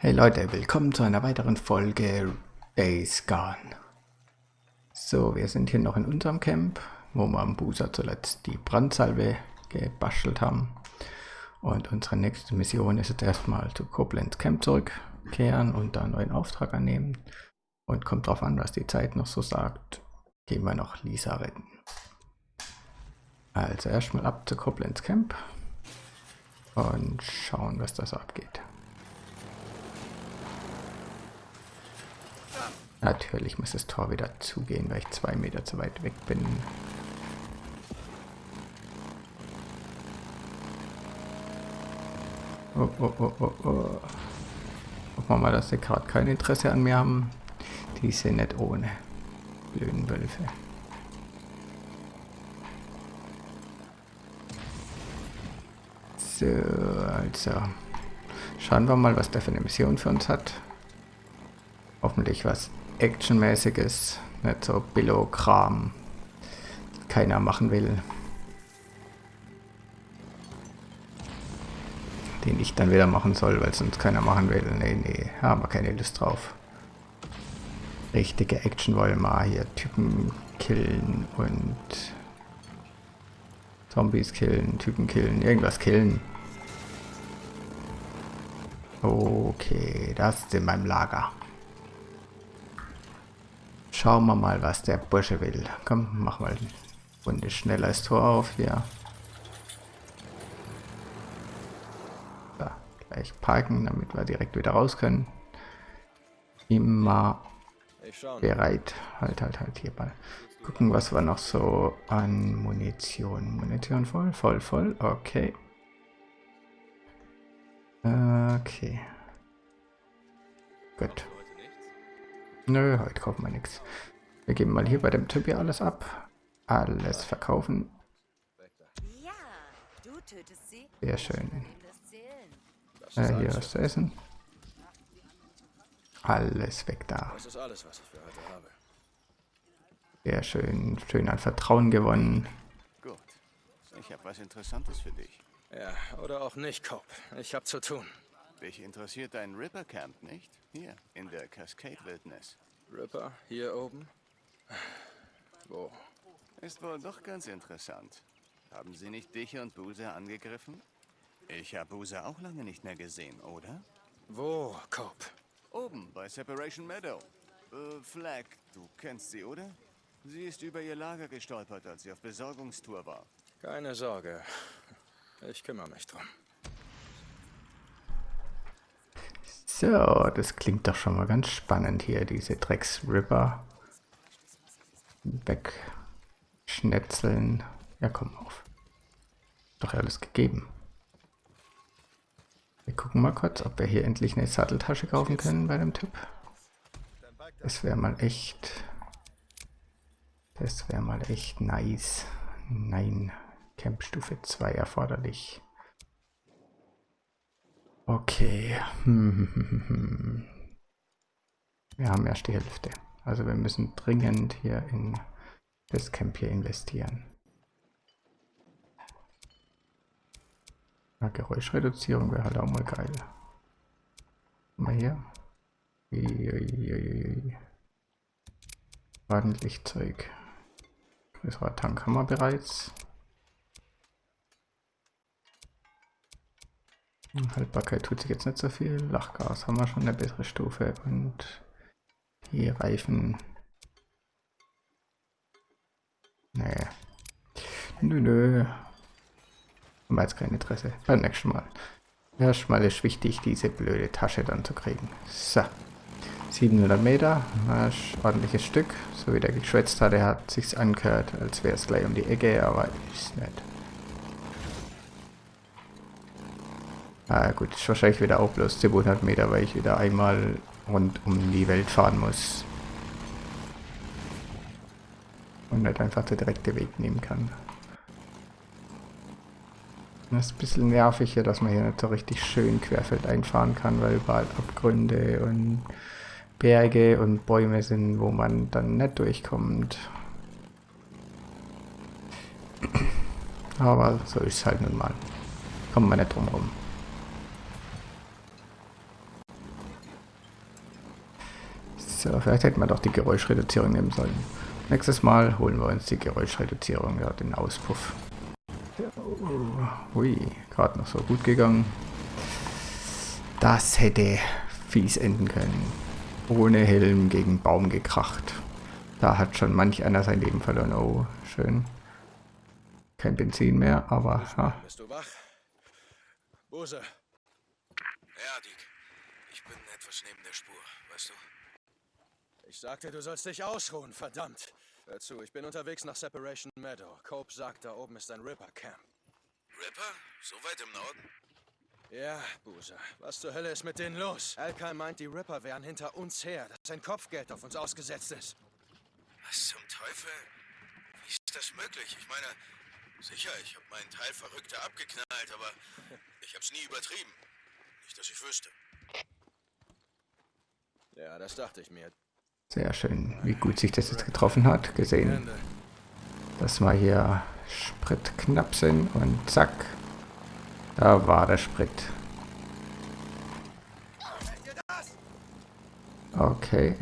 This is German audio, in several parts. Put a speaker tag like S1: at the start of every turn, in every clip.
S1: Hey Leute, willkommen zu einer weiteren Folge Days Gone. So, wir sind hier noch in unserem Camp, wo wir am Buser zuletzt die Brandsalve gebastelt haben. Und unsere nächste Mission ist jetzt erstmal zu Koblenz Camp zurückkehren und da einen neuen Auftrag annehmen. Und kommt drauf an, was die Zeit noch so sagt, gehen wir noch Lisa retten. Also erstmal ab zu Koblenz Camp und schauen, was das abgeht. Natürlich muss das Tor wieder zugehen, weil ich zwei Meter zu weit weg bin. Oh, oh, oh, oh, oh. Hoffen wir mal, dass sie gerade kein Interesse an mir haben. Die sind nicht ohne. Blöden Wölfe. So, also. Schauen wir mal, was der für eine Mission für uns hat. Hoffentlich was Actionmäßiges, nicht so Billo-Kram, keiner machen will. Den ich dann wieder machen soll, weil sonst keiner machen will. Nee, nee, haben wir keine Lust drauf. Richtige Action wollen wir hier Typen killen und Zombies killen, Typen killen, irgendwas killen. Okay, das ist in meinem Lager. Schauen wir mal, was der Bursche will. Komm, mach mal eine Runde schneller das Tor auf hier. So, gleich parken, damit wir direkt wieder raus können. Immer bereit. Halt, halt, halt, hier mal. Gucken, was wir noch so an Munition. Munition voll, voll, voll. Okay. Okay. Gut. Nö, heute kaufen wir nichts. Wir geben mal hier bei dem Typ hier alles ab. Alles verkaufen. Sehr schön. Äh, hier was zu essen. Alles weg da. Sehr schön. Schön an Vertrauen gewonnen.
S2: Gut. Ich habe was Interessantes für dich.
S3: Ja, oder auch nicht, Cope. Ich habe zu tun.
S2: Dich interessiert dein Ripper Camp, nicht? Hier, in der Cascade Wildnis.
S3: Ripper, hier oben? Wo?
S2: Ist wohl doch ganz interessant. Haben sie nicht dich und Boozer angegriffen? Ich habe Boozer auch lange nicht mehr gesehen, oder?
S3: Wo, Cope?
S2: Oben, bei Separation Meadow. Äh, Flag, du kennst sie, oder? Sie ist über ihr Lager gestolpert, als sie auf Besorgungstour war.
S3: Keine Sorge. Ich kümmere mich drum.
S1: So, das klingt doch schon mal ganz spannend hier, diese Drecksripper. Wegschnetzeln. Ja, komm auf. Doch alles gegeben. Wir gucken mal kurz, ob wir hier endlich eine Satteltasche kaufen können bei dem Typ. Das wäre mal echt... Das wäre mal echt nice. Nein, Campstufe 2 erforderlich. Okay. Wir haben erst die Hälfte. Also wir müssen dringend hier in das Camp hier investieren. Ja, Geräuschreduzierung wäre halt auch mal geil. Mal hier. Uiuiuiui. Ordentlich Zeug. Größerer Tank haben wir bereits. Haltbarkeit tut sich jetzt nicht so viel. Lachgas haben wir schon eine bessere Stufe und die Reifen. Nee. Nö, nö. Haben wir jetzt kein Interesse. Beim nächsten Mal. Erstmal ist wichtig, diese blöde Tasche dann zu kriegen. So. 700 Meter, ein ordentliches Stück. So wie der geschwätzt hat, er hat sich's angehört, als wäre es gleich um die Ecke, aber ist nicht. Ah gut, ist wahrscheinlich wieder auch bloß 700 Meter, weil ich wieder einmal rund um die Welt fahren muss. Und nicht einfach der direkte Weg nehmen kann. Das ist ein bisschen nervig hier, dass man hier nicht so richtig schön querfeld einfahren kann, weil überall Abgründe und Berge und Bäume sind, wo man dann nicht durchkommt. Aber so ist es halt nun mal. Kommt man nicht drum rum. So, vielleicht hätten wir doch die Geräuschreduzierung nehmen sollen. Nächstes Mal holen wir uns die Geräuschreduzierung, ja, den Auspuff. Ui, gerade noch so gut gegangen. Das hätte fies enden können. Ohne Helm gegen Baum gekracht. Da hat schon manch einer sein Leben verloren. Oh, schön. Kein Benzin mehr, aber ja.
S3: Bist du wach? Bose. Ja, Dick. Ich bin etwas neben der Spur, weißt du? Ich sagte, du sollst dich ausruhen, verdammt. Hör zu, ich bin unterwegs nach Separation Meadow. Cope sagt, da oben ist ein Ripper-Camp.
S4: Ripper? So weit im Norden?
S3: Ja, Buse. Was zur Hölle ist mit denen los? Alkai meint, die Ripper wären hinter uns her, dass ein Kopfgeld auf uns ausgesetzt ist.
S4: Was zum Teufel? Wie ist das möglich? Ich meine, sicher, ich habe meinen Teil Verrückter abgeknallt, aber ich hab's nie übertrieben. Nicht, dass ich wüsste.
S3: Ja, das dachte ich mir.
S1: Sehr schön, wie gut sich das jetzt getroffen hat. Gesehen, dass wir hier spritknapp sind und zack. Da war der Sprit. Okay.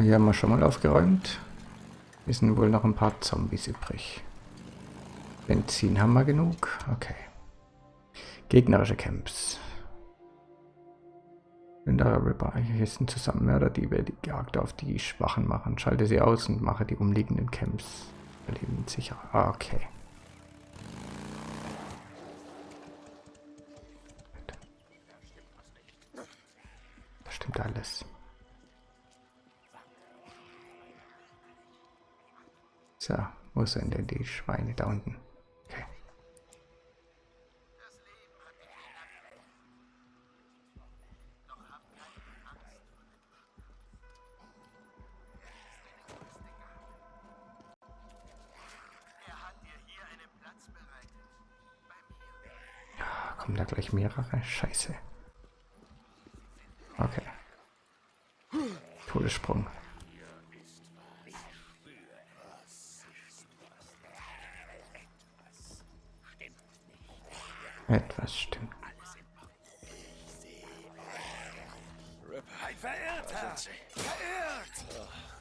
S1: Hier haben wir schon mal aufgeräumt. Hier sind wohl noch ein paar Zombies übrig. Benzin haben wir genug. Okay. Gegnerische Camps. Wenn der Ripper hier sind Zusammenmörder, die wir die Jagd auf die Schwachen machen. Schalte sie aus und mache die umliegenden Camps überleben sicher. Ah, okay. Das stimmt alles. So, wo sind denn die Schweine da unten? Mehrere? Scheiße. Okay. Todessprung. Etwas stimmt.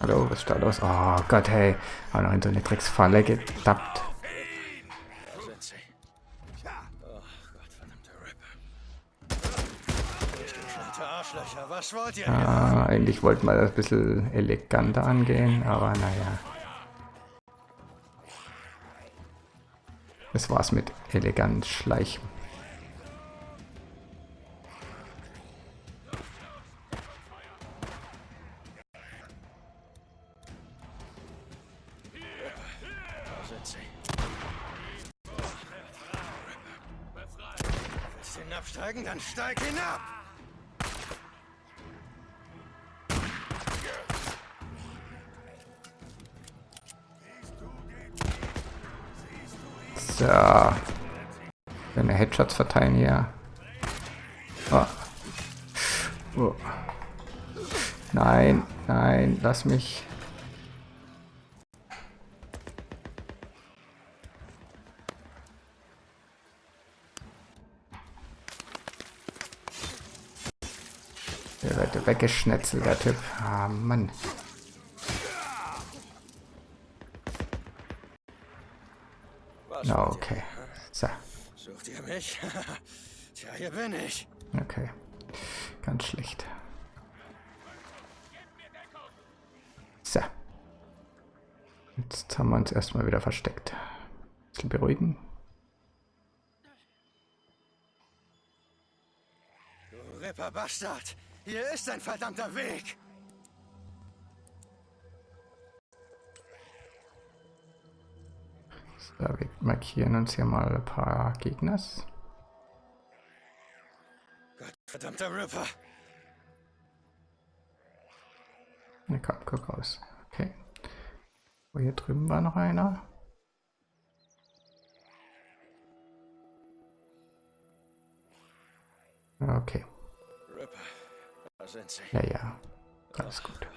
S1: Hallo, was ist da los? Oh Gott, hey. Auch noch in so eine Drecksfalle getappt.
S3: Da sind sie. Oh Gott, verdammte Ripper. Durchgeknallte Arschlöcher, was wollt ihr?
S1: Ah, eigentlich wollten wir das ein bisschen eleganter angehen, aber naja. Das war's mit elegant schleichen.
S3: Willst du hinabsteigen? Dann steig hinab!
S1: So. Eine Headshots verteilen hier. Oh. Oh. Nein, nein, lass mich. Der wird weggeschnetzelt, der Typ. Ah, Mann.
S3: Was
S1: Ja,
S3: wollt
S1: okay. So?
S3: Sucht ihr mich? Tja, hier bin ich.
S1: okay. Ganz schlecht. So. Jetzt haben wir uns erstmal wieder versteckt. Bisschen beruhigen.
S3: Du Ripper Bastard! Hier ist ein verdammter Weg!
S1: So, wir markieren uns hier mal ein paar Gegners.
S3: Gott, verdammter Ripper!
S1: Ne, komm, guck raus. Okay. Oh, hier drüben war noch einer. Okay.
S3: Ripper, da sind sie.
S1: Ja, ja. Alles gut.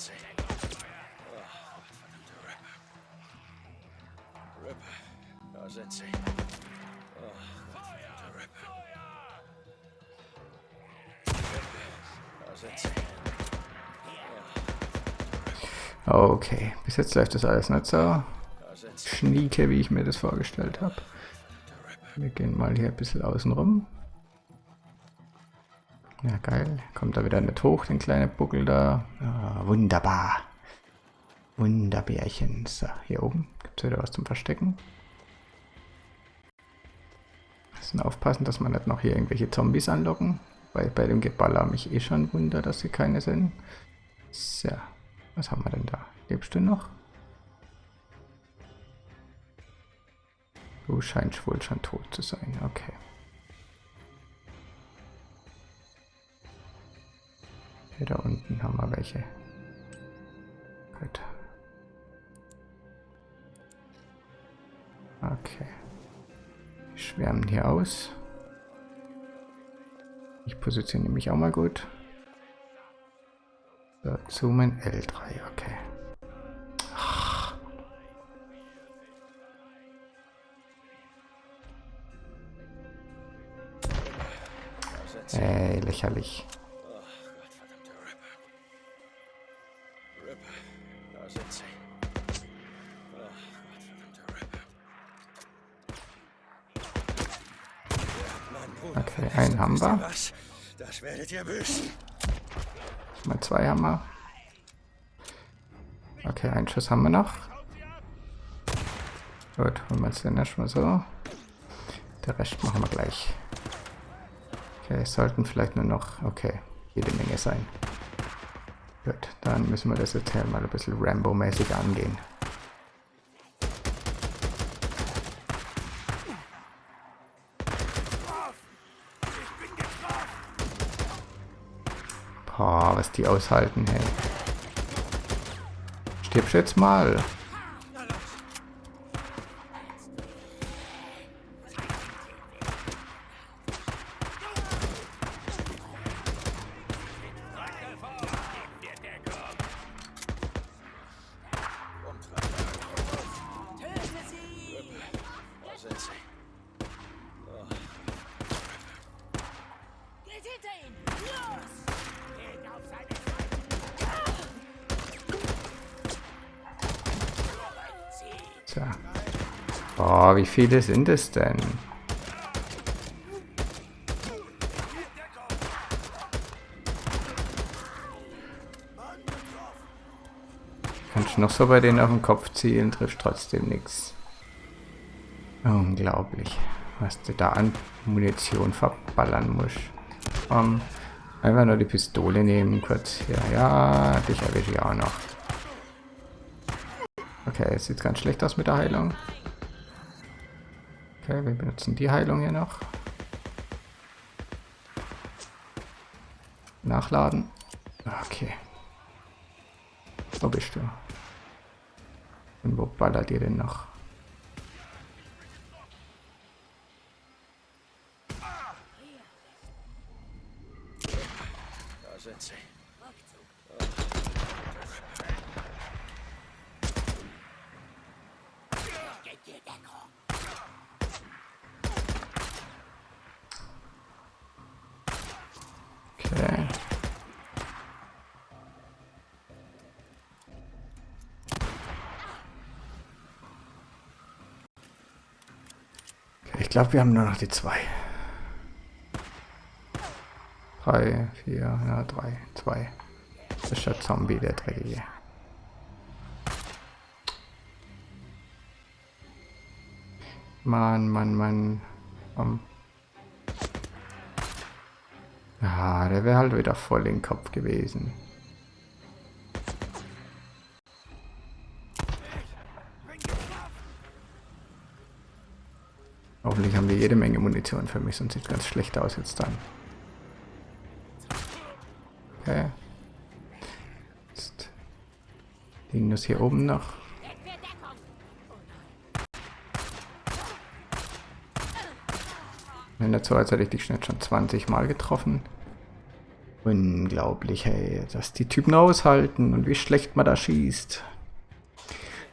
S3: Oh, Ripper. Da sind sie. Oh, Ripper. Da sind sie.
S1: Okay, bis jetzt läuft das alles nicht so schnieke, wie ich mir das vorgestellt habe. Wir gehen mal hier ein bisschen außen rum. Ja, geil. Kommt da wieder nicht hoch, den kleinen Buckel da. Ah, wunderbar. Wunderbärchen. So, hier oben gibt es wieder was zum Verstecken. Müssen aufpassen, dass man nicht noch hier irgendwelche Zombies anlocken. Weil bei dem Geballer mich eh schon wunder, dass sie keine sind. So, was haben wir denn da? Lebst du noch? Du scheinst wohl schon tot zu sein. Okay. Hier da unten haben wir welche. Gut. Okay. Die schwärmen hier aus. Ich positioniere mich auch mal gut. So, zoomen L3, okay.
S3: Sie.
S1: Ey, lächerlich. Haben wir.
S3: Das werdet ihr büßen.
S1: Mal zwei haben wir. Okay, einen Schuss haben wir noch. Gut, holen wir uns den erstmal so. Der Rest machen wir gleich. Okay, es sollten vielleicht nur noch, okay, jede Menge sein. Gut, dann müssen wir das jetzt hier mal ein bisschen Rambo-mäßig angehen. Boah, was die aushalten, hey. Stirbst jetzt mal. Viele sind es denn? Kannst noch so bei denen auf den Kopf zielen, trifft trotzdem nichts. Unglaublich, was du da an Munition verballern musst. Um, einfach nur die Pistole nehmen, kurz hier. Ja, dich erwische ich auch noch. Okay, es sieht ganz schlecht aus mit der Heilung. Okay, wir benutzen die Heilung hier noch. Nachladen. Okay. Wo bist du? Und wo ballert ihr denn noch?
S3: Da sind sie.
S5: Geht!
S1: Ich glaube, wir haben nur noch die zwei. Drei, vier, ja, drei, zwei. Das ist der Zombie, der Dreckige. Mann, Mann, Mann. Komm. Ja, der wäre halt wieder voll den Kopf gewesen. Hoffentlich haben wir jede Menge Munition für mich, sonst sieht ganz schlecht aus jetzt dann. Okay. Jetzt liegen das hier oben noch. Wenn dazu, als hätte ich dich schon 20 Mal getroffen. Unglaublich, hey, dass die Typen aushalten und wie schlecht man da schießt.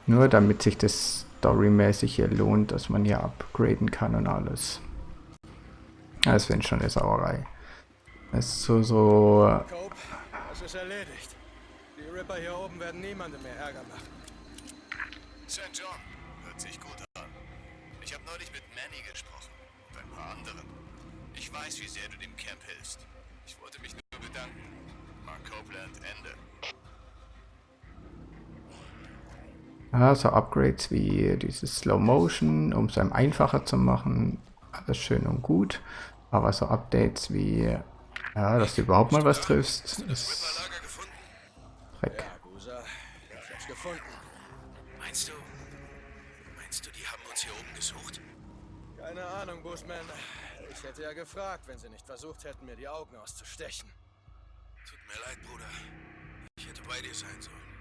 S1: Nur damit sich das storymäßig hier lohnt, dass man hier upgraden kann und alles. Das finde ich schon eine Sauerei. Es ist so, so...
S3: Cope, das ist erledigt. Die Ripper hier oben werden niemandem mehr Ärger machen.
S2: St. John, hört sich gut an. Ich habe neulich mit Manny gesprochen und ein paar anderen. Ich weiß, wie sehr du dem Camp hilfst. Ich wollte mich nur bedanken. Mark Copeland, Ende.
S1: Ja, so Upgrades wie dieses Slow Motion, um es einem einfacher zu machen, alles schön und gut. Aber so Updates wie, ja, dass du überhaupt mal was triffst, ist? Dreck.
S3: Ja, Busa, ich hab's gefunden.
S4: Meinst du? Meinst du, die haben uns hier oben gesucht?
S3: Keine Ahnung, Bushman. Ich hätte ja gefragt, wenn sie nicht versucht hätten, mir die Augen auszustechen.
S4: Tut mir leid, Bruder. Ich hätte bei dir sein sollen.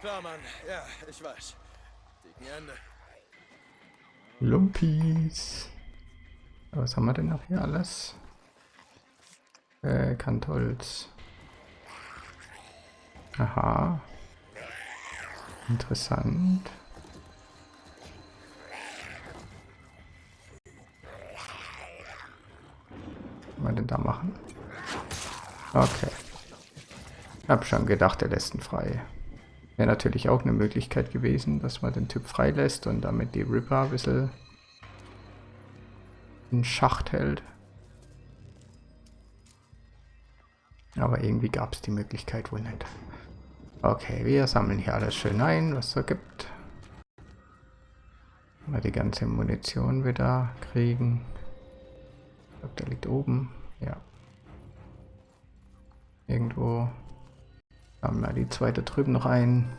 S3: Klar, Mann. Ja, ich weiß. Dicken Ende.
S1: Lumpis. Was haben wir denn noch hier alles? Äh, Kantholz. Aha. Interessant. Was man denn da machen? Okay. Hab schon gedacht, er lässt ihn frei. Wäre natürlich auch eine Möglichkeit gewesen, dass man den Typ freilässt und damit die Ripper ein bisschen in Schacht hält. Aber irgendwie gab es die Möglichkeit wohl nicht. Okay, wir sammeln hier alles schön ein, was es so gibt. Mal die ganze Munition wieder kriegen. Ich glaube, der liegt oben. Ja. Irgendwo. Haben wir die zweite drüben noch ein.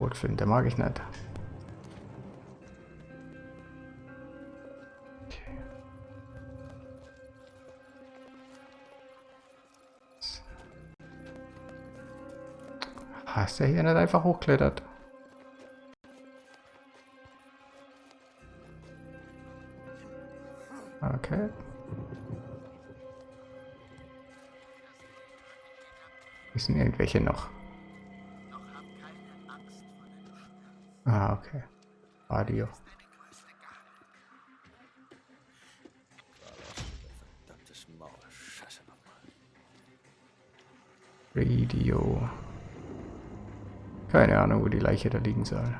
S1: Rotflinte mag ich nicht. Hast du hier nicht einfach hochklettert? Okay. Sind irgendwelche noch. Ah, okay. Radio. Radio. Keine Ahnung, wo die Leiche da liegen soll.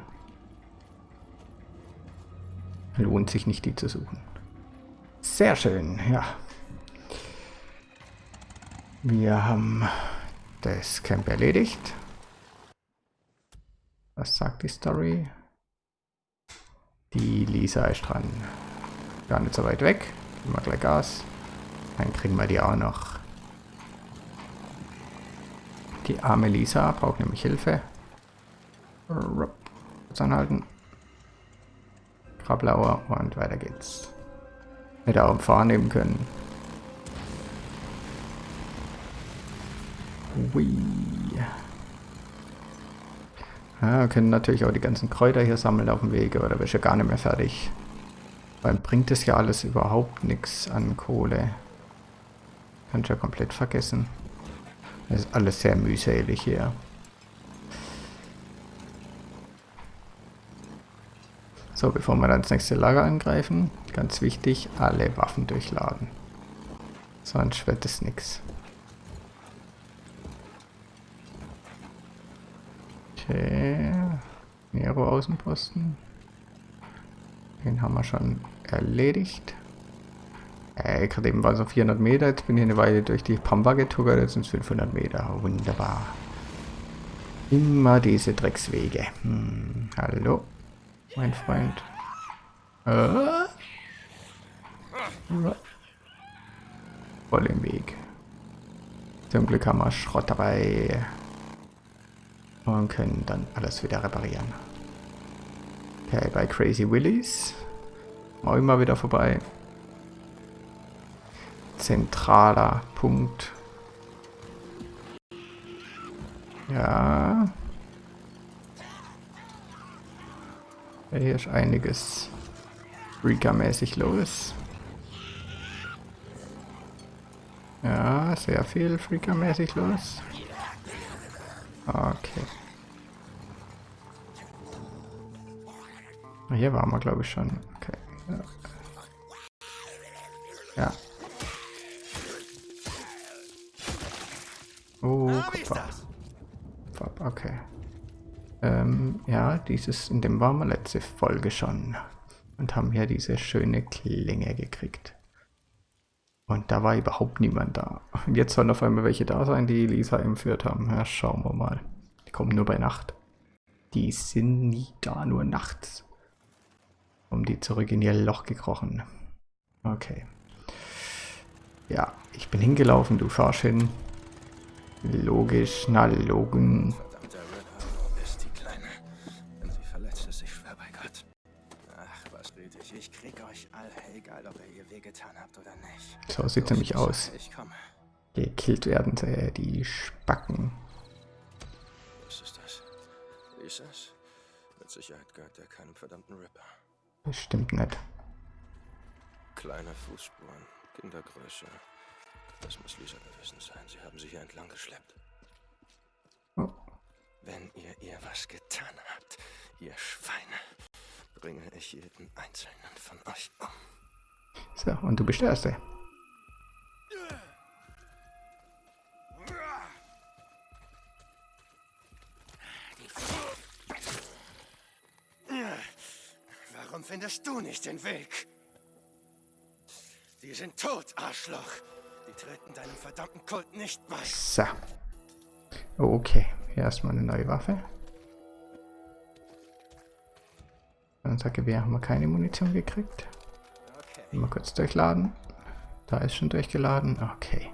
S1: Lohnt sich nicht, die zu suchen. Sehr schön, ja. Wir haben das Camp erledigt. Was sagt die Story? Die Lisa ist dran. Gar nicht so weit weg. Geben wir gleich Gas. Dann kriegen wir die auch noch. Die arme Lisa braucht nämlich Hilfe. Kurz anhalten. Krablauer und weiter geht's. Hätte auch im Fahren nehmen können. Ui. Ja, wir können natürlich auch die ganzen Kräuter hier sammeln auf dem Wege, oder wäre ja gar nicht mehr fertig. Weil bringt es ja alles überhaupt nichts an Kohle. Kannst ja komplett vergessen. Das ist alles sehr mühselig hier. So, bevor wir dann das nächste Lager angreifen, ganz wichtig, alle Waffen durchladen. Sonst wird es nichts. Okay. Nero Außenposten. Den haben wir schon erledigt. Äh, gerade eben waren es so 400 Meter, jetzt bin ich eine Weile durch die Pampa getuckert, jetzt sind es 500 Meter. Wunderbar. Immer diese Dreckswege. Hm, hallo, mein Freund. Äh? Voll im Weg. Zum Glück haben wir Schrott dabei. Und können dann alles wieder reparieren. Okay, bei Crazy Willies. Auch immer wieder vorbei. Zentraler Punkt. Ja. Hier ist einiges Freaker-mäßig los. Ja, sehr viel Freaker-mäßig los. Okay. Hier waren wir, glaube ich, schon. Okay. Ja. Oh, Kupfer. Okay. Ähm, ja, dieses, in dem waren wir letzte Folge schon. Und haben hier diese schöne Klinge gekriegt. Und da war überhaupt niemand da. Und jetzt sollen auf einmal welche da sein, die Lisa entführt haben. Ja, schauen wir mal. Die kommen nur bei Nacht. Die sind nie da, nur nachts. Um die zurück in ihr Loch gekrochen. Okay. Ja, ich bin hingelaufen, du fahrst hin. Logisch, na
S3: Gott. Ach, was red ich? Ich krieg euch alle, egal ob ihr ihr wehgetan habt oder nicht.
S1: So sieht nämlich aus. Gekillt werden äh, die Spacken.
S3: Was ist das? Lisas? Mit Sicherheit gehört er keinem verdammten Ripper.
S1: Bestimmt nicht.
S3: Kleine Fußspuren, Kindergröße. Das muss Lisa gewesen sein. Sie haben sie hier entlang geschleppt.
S1: Oh.
S3: Wenn ihr ihr was getan habt, ihr Schweine, bringe ich jeden einzelnen von euch um.
S1: So, und du bist der Erste.
S3: Warum findest du nicht den Weg? Die sind tot, Arschloch. Die treten deinem verdammten Kult nicht bei.
S1: So. Okay, hier erstmal eine neue Waffe. Unser Gewehr haben wir keine Munition gekriegt.
S3: Okay.
S1: Mal kurz durchladen. Da ist schon durchgeladen. Okay.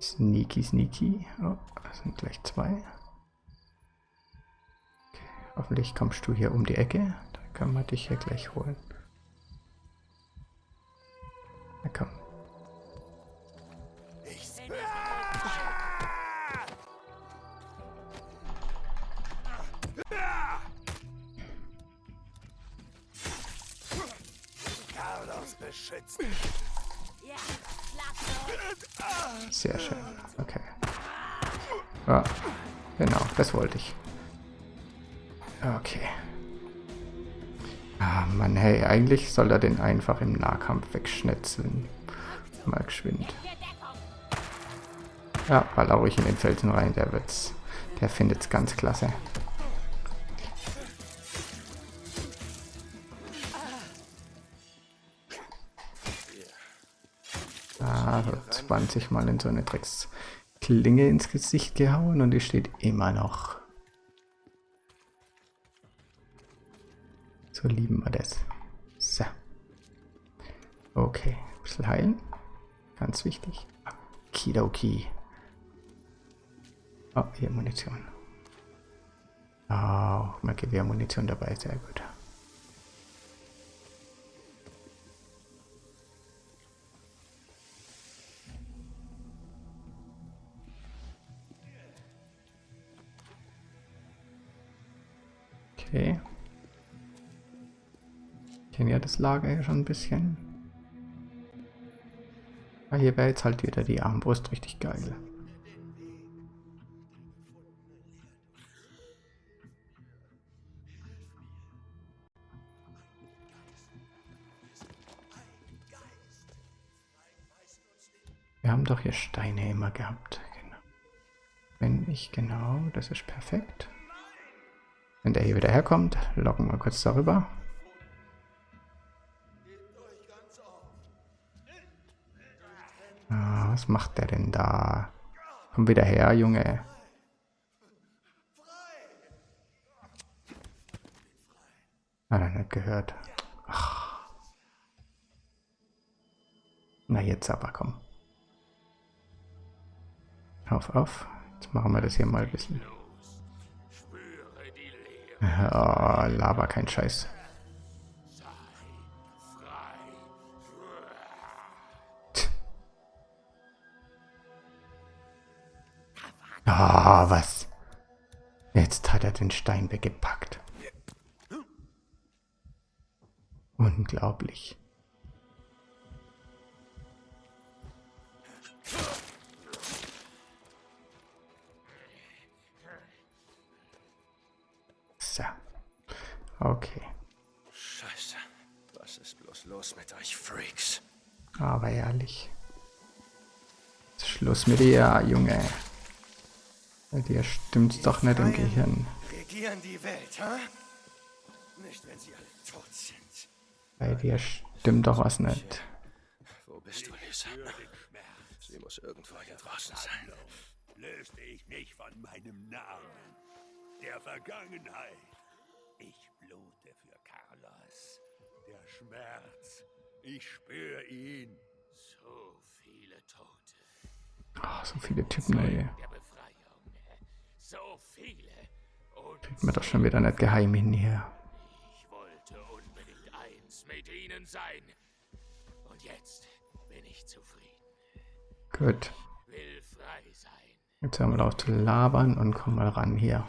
S1: Sneaky, sneaky. Oh, das sind gleich zwei. Okay. Hoffentlich kommst du hier um die Ecke. Da kann man dich hier gleich holen. Na komm.
S5: Ja,
S1: Sehr schön. Okay. Ja, genau, das wollte ich. Okay. Ah, Mann, hey, eigentlich soll er den einfach im Nahkampf wegschnetzeln. Mal geschwind. Ja, baller ruhig in den Felsen rein, der wird's. Der findet's ganz klasse. Ah, so 20 Mal in so eine Drecksklinge ins Gesicht gehauen und die steht immer noch. So lieben wir das. So. Okay, ein bisschen heilen. Ganz wichtig. Kidoki. Oh, hier Munition. Oh, mal Gewehrmunition dabei, sehr gut. Ja Lager hier schon ein bisschen. Aber hier wäre jetzt halt wieder die Armbrust richtig geil. Wir haben doch hier Steine immer gehabt. Genau. Wenn ich genau, das ist perfekt. Wenn der hier wieder herkommt, locken wir kurz darüber. Was macht der denn da? Komm wieder her, Junge. Hat er nicht gehört. Ach. Na jetzt aber, komm. Auf, auf. Jetzt machen wir das hier mal ein bisschen. Oh, laber kein Scheiß. den Stein weggepackt. Unglaublich. So. Okay.
S3: Scheiße. Was ist bloß los mit euch Freaks?
S1: Aber ehrlich. Schluss mit dir, Junge. Bei Dir stimmt's doch nicht im Gehirn.
S3: Regieren die Welt, hä? Nicht, wenn sie alle tot sind.
S1: Bei dir stimmt doch was nicht.
S3: Wo bist du, Lisa? Sie muss irgendwo hier draußen sein.
S5: löste ich mich von meinem Namen, der Vergangenheit. Ich blute für Carlos. Der Schmerz, ich spüre ihn. So viele Tote
S1: Oh, so viele Typen, ey.
S5: So viele.
S1: Kriegt man doch schon wieder nicht geheim hin hier.
S5: ich wollte unbedingt eins mit ihnen sein. Und jetzt bin ich zufrieden.
S1: Gut.
S5: Will frei sein.
S1: Jetzt hören wir auf zu labern und kommen mal ran hier.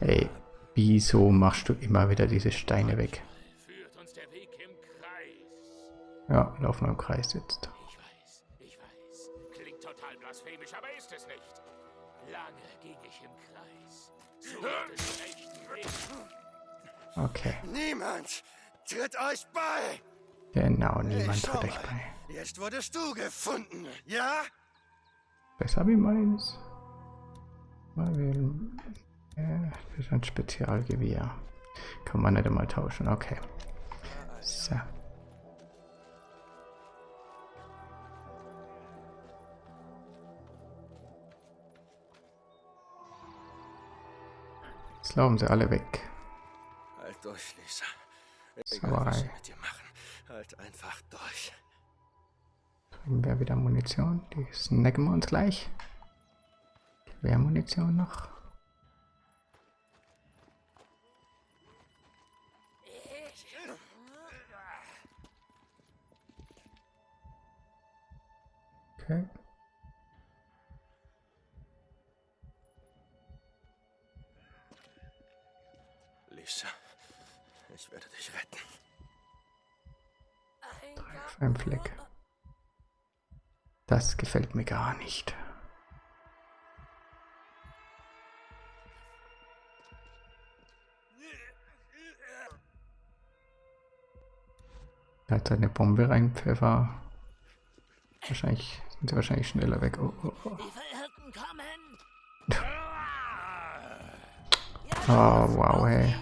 S1: Ey, wieso machst du immer wieder diese Steine weg? Ja, laufen wir im Kreis jetzt. Okay,
S3: Niemand tritt euch bei!
S1: genau, niemand tritt euch bei.
S3: Jetzt wurdest du gefunden, ja?
S1: Besser wie meins. Mal wählen. Äh, das ist ein Spezialgewehr. Kann man nicht einmal tauschen, okay. So. Jetzt laufen sie alle weg.
S3: Halt durch, Lisa. Egal, was sie mit dir machen. Halt einfach durch.
S1: Kriegen wir wieder Munition. Die snacken wir uns gleich. Gewehrmunition noch. Okay.
S3: Ich werde dich retten.
S1: Auf einem Fleck. Das gefällt mir gar nicht. Er hat seine Bombe reinpfeffer. Wahrscheinlich sind sie wahrscheinlich schneller weg. Oh, oh, oh. Oh wow, hey.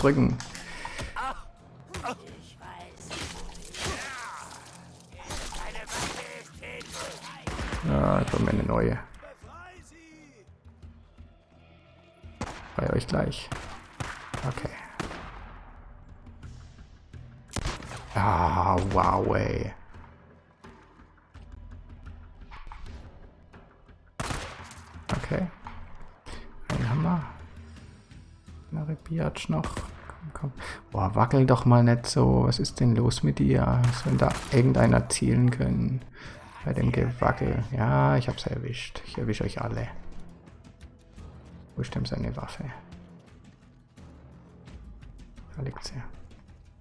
S1: Drücken. Ja, ich eine neue. Bei euch gleich. Okay. Ah, wow, ey. Okay. Biatch noch. Komm, komm. Boah, wackel doch mal nicht so. Was ist denn los mit dir? Soll da irgendeiner zielen können? Bei dem Gewackel. Ja, ich hab's erwischt. Ich erwische euch alle. Wo ist denn seine Waffe? Da liegt sie.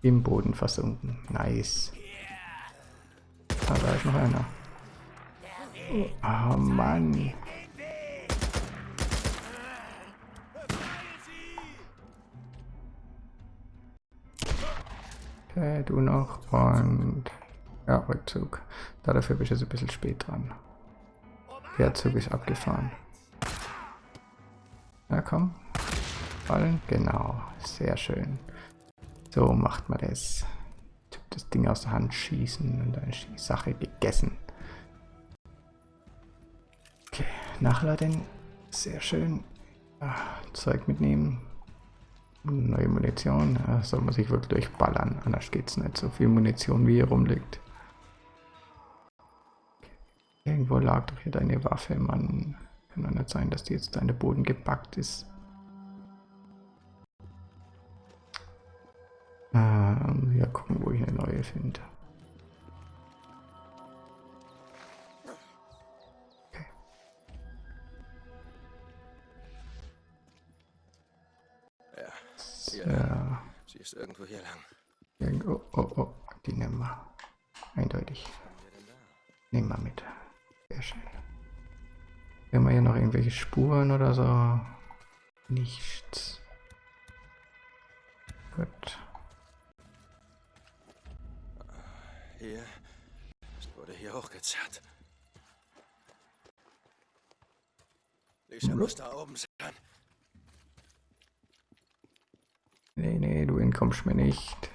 S1: Im Boden versunken. Nice. Ah, da ist noch einer. Oh Mann. Okay, du noch und ja, Rückzug. Da dafür bin ich jetzt ein bisschen spät dran. Der Zug ist abgefahren. Na komm. Fallen. Genau. Sehr schön. So macht man das. Das Ding aus der Hand schießen und dann ist die Sache gegessen. Okay, nachladen. Sehr schön. Ah, Zeug mitnehmen. Neue Munition. Ja, soll man sich wirklich durchballern. Anders geht's nicht. So viel Munition wie hier rumliegt. Irgendwo lag doch hier deine Waffe, Mann. Kann doch nicht sein, dass die jetzt den Boden gepackt ist. Ähm, ja, gucken, wo ich eine neue finde. Irgendwelche Spuren oder so? Nichts. Gut.
S3: Hier. Es wurde hier hochgezerrt. Lisa muss da oben sein.
S1: Nee, nee, du entkommst mir nicht.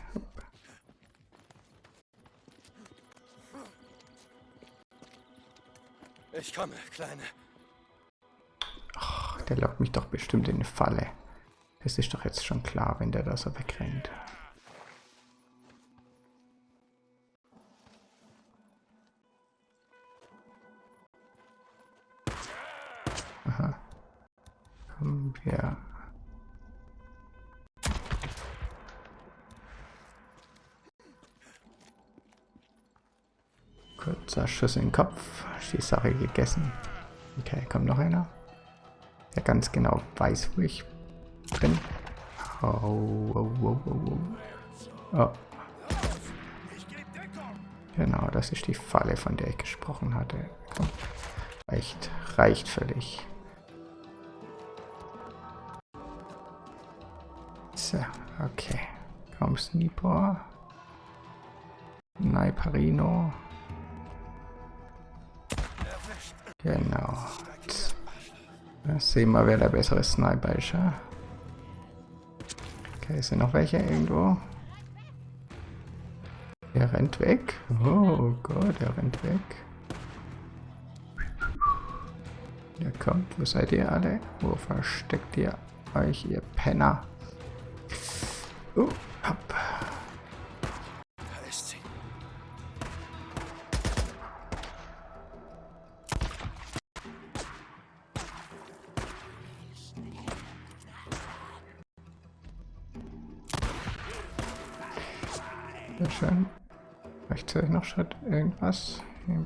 S3: Ich komme, Kleine.
S1: Der lockt mich doch bestimmt in eine Falle. Das ist doch jetzt schon klar, wenn der da so wegrennt. Aha. Kommen wir. Kurzer Schuss in den Kopf. Ist die Sache gegessen. Okay, kommt noch einer. Der ganz genau weiß, wo ich bin. Oh, oh, oh, oh, oh. oh. Genau, das ist die Falle, von der ich gesprochen hatte. Komm. Reicht, reicht völlig. So, okay. Komm, Sniper. Naiparino. Genau. Sehen wir, wer der bessere Sniper ist. Ja? Okay, sind noch welche irgendwo? Er rennt weg. Oh Gott, er rennt weg. Ja, kommt, wo seid ihr alle? Wo versteckt ihr euch, ihr Penner? Oh,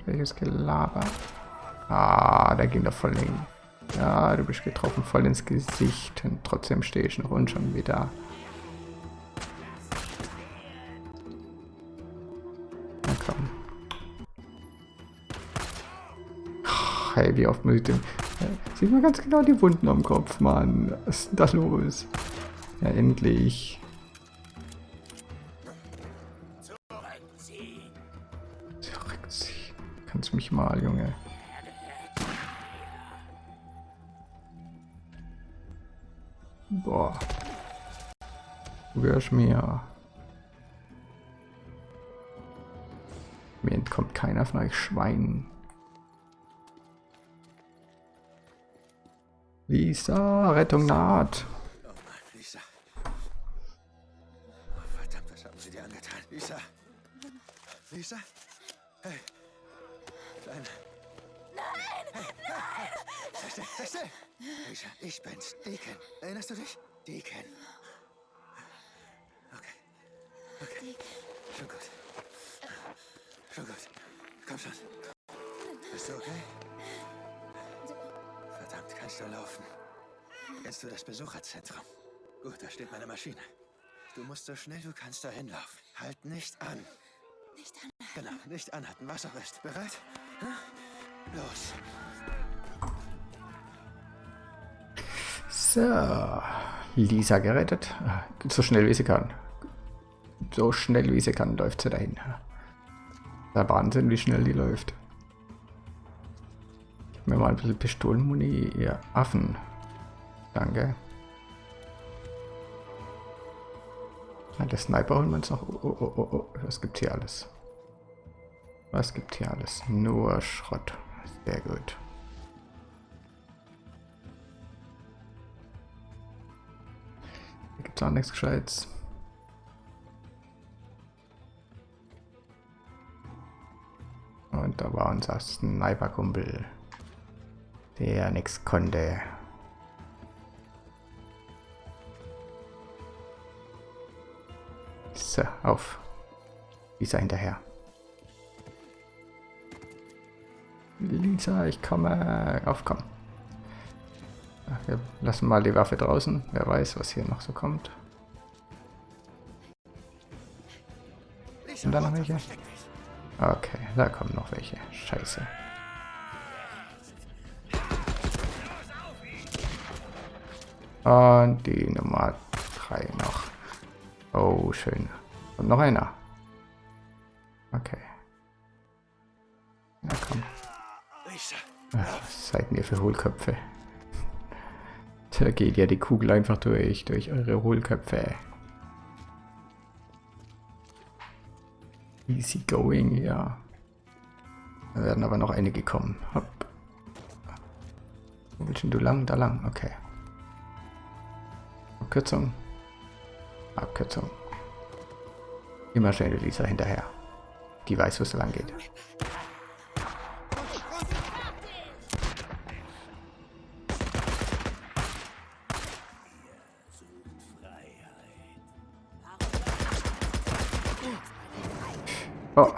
S1: Irgendwelches Gelaber. Ah, da ging doch voll hin. Ja, du bist getroffen voll ins Gesicht. Und trotzdem stehe ich noch und schon wieder. Na komm. Ach, Hey, wie oft muss ich dem... Sieht man ganz genau die Wunden am Kopf, Mann. Was ist denn da los? Ja, endlich. Kannst mich mal, Junge. Boah. Du gehörst mir. Mir entkommt keiner von euch Schweinen. Lisa, Rettung naht.
S3: Oh Lisa. Oh, was haben sie dir angetan? Lisa. Lisa? Hey. Kleine. Nein! Hey, nein! Sei still, sei still! Lisa, ich bin's. Deacon. Erinnerst du dich? Deacon. Okay. Okay. Schon gut. Schon gut. Komm schon. Bist du okay? Verdammt, kannst du laufen? Kennst du das Besucherzentrum? Gut, da steht meine Maschine. Du musst so schnell du kannst dahin laufen. Halt nicht an.
S6: Nicht an.
S3: Genau, nicht anhalten, was auch ist. Bereit? Los.
S1: So. Lisa gerettet. So schnell wie sie kann. So schnell wie sie kann, läuft sie dahin. Der Wahnsinn, wie schnell die läuft. Gib mir mal ein bisschen Pistolenmuni, ihr Affen. Danke. Ja, der Sniper holen wir uns noch. Oh, oh, oh, oh. Was gibt hier alles? Was gibt hier alles? Nur Schrott. Sehr gut. Hier gibt es auch nichts Gescheites. Und da war unser Sniper-Kumpel, der nichts konnte. So, auf. Lisa hinterher. Lisa, ich komme. Auf, komm. Wir lassen mal die Waffe draußen. Wer weiß, was hier noch so kommt. Sind da noch welche? Okay, da kommen noch welche. Scheiße. Und die Nummer 3 noch. Oh, schön. Und noch einer. Okay. Seid mir für Hohlköpfe. Da geht ja die Kugel einfach durch, durch eure Hohlköpfe. Easy going, ja. Da werden aber noch einige kommen. Hopp. Wo willst du lang? Da lang, okay. Abkürzung. Abkürzung. Immer schnell Lisa hinterher. Die weiß, wo es lang geht.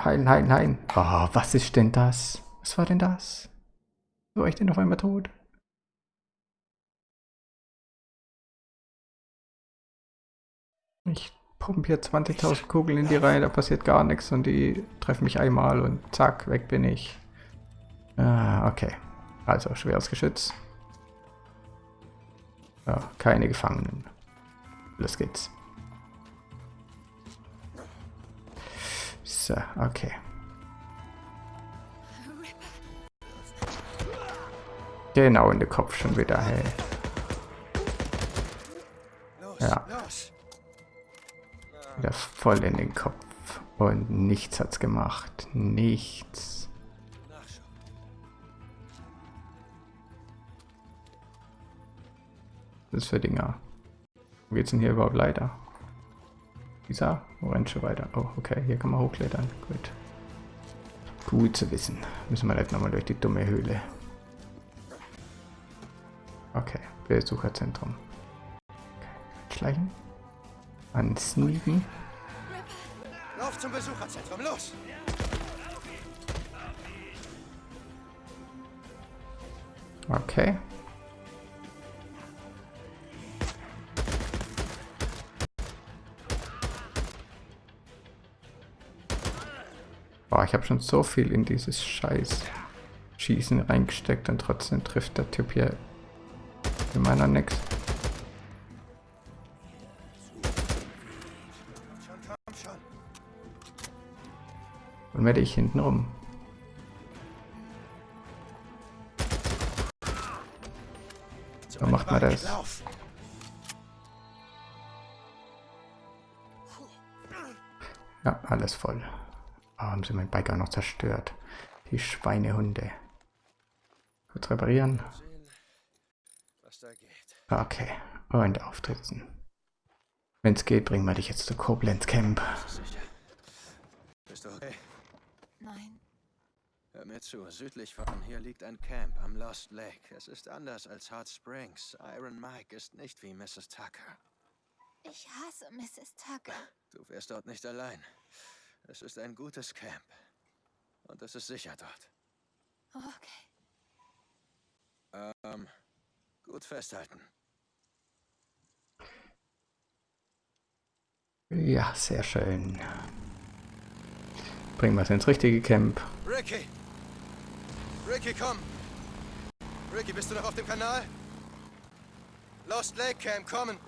S1: Heilen, heilen, heilen. Oh, was ist denn das? Was war denn das? War ich denn auf einmal tot? Ich pumpe hier 20.000 Kugeln in die Reihe, da passiert gar nichts und die treffen mich einmal und zack, weg bin ich. Ah, okay. Also, schweres Geschütz. Ja, keine Gefangenen. Los geht's. So, okay. Genau in den Kopf schon wieder, hey. Ja. Wieder voll in den Kopf. Und nichts hat's gemacht. Nichts. Was ist für Dinger? Wo geht's denn hier überhaupt weiter? Dieser? Orange weiter. Oh, okay, hier kann man hochklettern. Gut. Gut zu wissen. Müssen wir jetzt nochmal durch die dumme Höhle. Okay, Besucherzentrum. Okay. Schleichen. Ansneaken.
S3: Lauf zum Besucherzentrum, los!
S1: Okay. Ich habe schon so viel in dieses Scheiß Schießen reingesteckt und trotzdem trifft der Typ hier.
S3: Schon, komm schon.
S1: Und werde ich hinten rum.
S3: So
S1: macht man das. Ja, alles voll. Oh, haben sie mein Bike auch noch zerstört. Die Schweinehunde. Kurz reparieren.
S3: Sehen, was da geht.
S1: Okay. Und auftritzen. Wenn es geht, bringen wir dich jetzt zu Koblenz Camp.
S3: Bist du okay?
S6: Nein.
S3: Hör mir zu, südlich von hier liegt ein Camp am Lost Lake. Es ist anders als Hot Springs. Iron Mike ist nicht wie Mrs. Tucker.
S6: Ich hasse Mrs. Tucker.
S3: Du wärst dort nicht allein. Es ist ein gutes Camp. Und es ist sicher dort.
S6: Okay.
S3: Ähm, gut festhalten.
S1: Ja, sehr schön. Bringen wir es ins richtige Camp.
S3: Ricky! Ricky, komm! Ricky, bist du noch auf dem Kanal? Lost Lake Camp, kommen!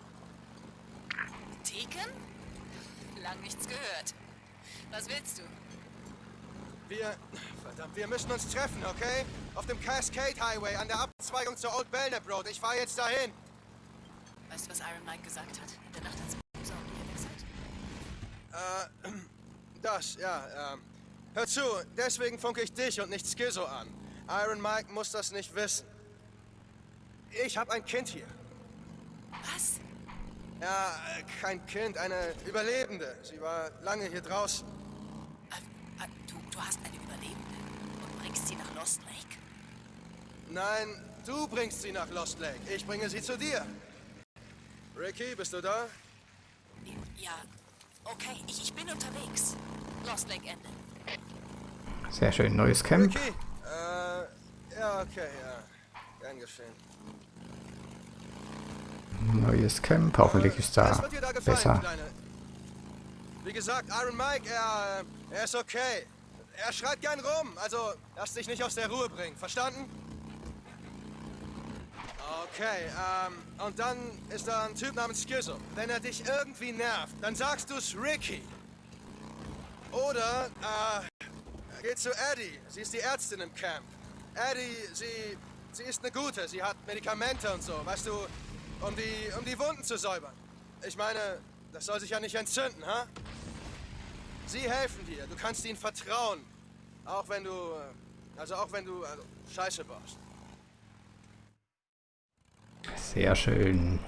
S7: Deacon? Lang nichts gehört. Was willst du?
S3: Wir. Verdammt, wir müssen uns treffen, okay? Auf dem Cascade Highway an der Abzweigung zur Old Belknap Road. Ich fahre jetzt dahin.
S7: Weißt du, was Iron Mike gesagt hat? In der Nacht, als Boozer und?
S3: Äh, das, ja, ähm. Hör zu, deswegen funke ich dich und nicht Skizzo an. Iron Mike muss das nicht wissen. Ich habe ein Kind hier.
S7: Was?
S3: Ja, kein Kind, eine Überlebende. Sie war lange hier draußen.
S7: Äh, äh, hast eine Überlebende und bringst sie nach Lost Lake?
S3: Nein, du bringst sie nach Lost Lake. Ich bringe sie zu dir. Ricky, bist du da?
S7: Ja. Okay, ich, ich bin unterwegs. Lost Lake Ende.
S1: Sehr schön. Neues Camp.
S3: Ricky? Äh, ja, okay, ja. Gern geschehen.
S1: Neues Camp. Hoffentlich ist
S3: Was
S1: da
S3: wird dir da gefallen,
S1: besser.
S3: Kleine? Wie gesagt, Iron Mike, er, äh, er ist okay. Er schreit gern rum, also lass dich nicht aus der Ruhe bringen, verstanden? Okay, ähm, und dann ist da ein Typ namens Skizzo. Wenn er dich irgendwie nervt, dann sagst du's Ricky. Oder, äh, geht zu Eddie. Sie ist die Ärztin im Camp. Eddie, sie, sie ist eine gute. Sie hat Medikamente und so, weißt du, um die, um die Wunden zu säubern. Ich meine, das soll sich ja nicht entzünden, ha? Sie helfen dir. Du kannst ihnen vertrauen. Auch wenn du, äh, also auch wenn du also, Scheiße baust.
S1: Sehr schön.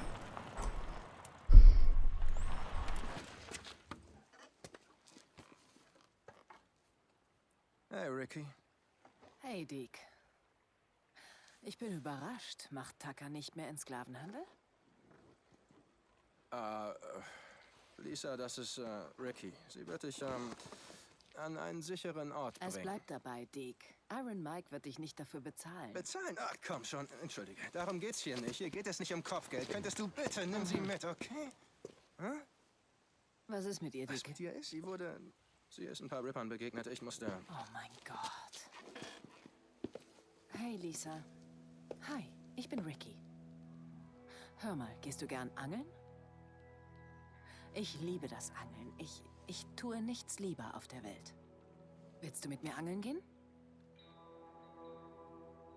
S3: Hey, Ricky.
S7: Hey, Deke. Ich bin überrascht. Macht Tucker nicht mehr in Sklavenhandel?
S3: Äh, äh, Lisa, das ist äh, Ricky. Sie wird dich ähm, an einen sicheren Ort
S7: Es
S3: bringen.
S7: bleibt dabei, Deke. Iron Mike wird dich nicht dafür bezahlen.
S3: Bezahlen? Ach, komm schon. Entschuldige. Darum geht's hier nicht. Hier geht es nicht um Kopfgeld. Könntest du bitte, nimm sie mit, okay?
S7: Was ist mit ihr,
S3: Was
S7: Deke?
S3: mit ihr ist? Sie wurde... Sie ist ein paar Rippern begegnet. Ich musste...
S7: Oh mein Gott. Hey, Lisa. Hi, ich bin Ricky. Hör mal, gehst du gern angeln? Ich liebe das Angeln. Ich, ich tue nichts lieber auf der Welt. Willst du mit mir angeln gehen?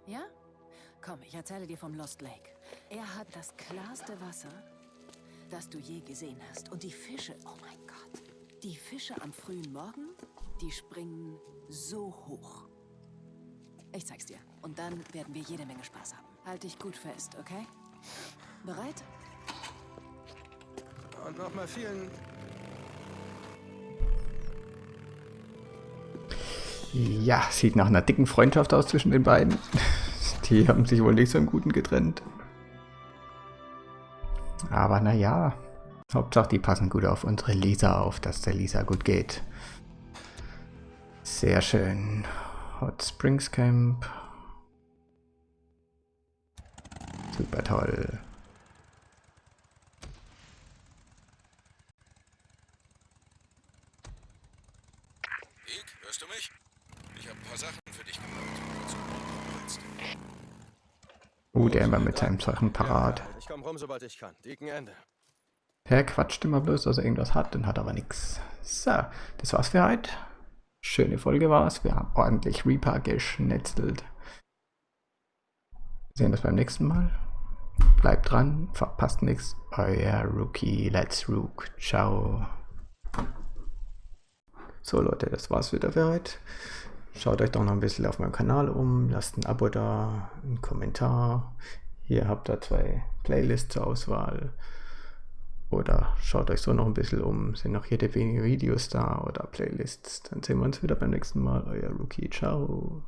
S7: Ja? Komm, ich erzähle dir vom Lost Lake. Er hat das klarste Wasser, das du je gesehen hast. Und die Fische, oh mein Gott. Die Fische am frühen Morgen, die springen so hoch. Ich zeig's dir. Und dann werden wir jede Menge Spaß haben. Halt dich gut fest, okay? Bereit?
S3: Und nochmal vielen...
S1: Ja, sieht nach einer dicken Freundschaft aus zwischen den beiden. Die haben sich wohl nicht so im Guten getrennt. Aber naja, Hauptsache die passen gut auf unsere Lisa auf, dass der Lisa gut geht. Sehr schön. Hot Springs Camp. Super toll.
S4: Deke, hörst du mich? Ich habe ein paar Sachen für dich gemacht. falls du brauchen willst.
S1: Uh, der immer mit seinem Sachen parat.
S3: Ich komm rum, sobald ich kann. Dicken Ende.
S1: Er quatscht immer bloß, dass er irgendwas hat und hat aber nichts. So, das war's für heute. Schöne Folge war's. Wir haben ordentlich Reaper geschnetzelt. Wir sehen uns beim nächsten Mal. Bleibt dran, verpasst nichts. Euer Rookie, Let's Rook. Ciao. So Leute, das war's wieder für heute. Schaut euch doch noch ein bisschen auf meinem Kanal um. Lasst ein Abo da, einen Kommentar. Hier habt ihr zwei Playlists zur Auswahl. Oder schaut euch so noch ein bisschen um. Sind noch jede Menge Videos da oder Playlists. Dann sehen wir uns wieder beim nächsten Mal. Euer Rookie. Ciao.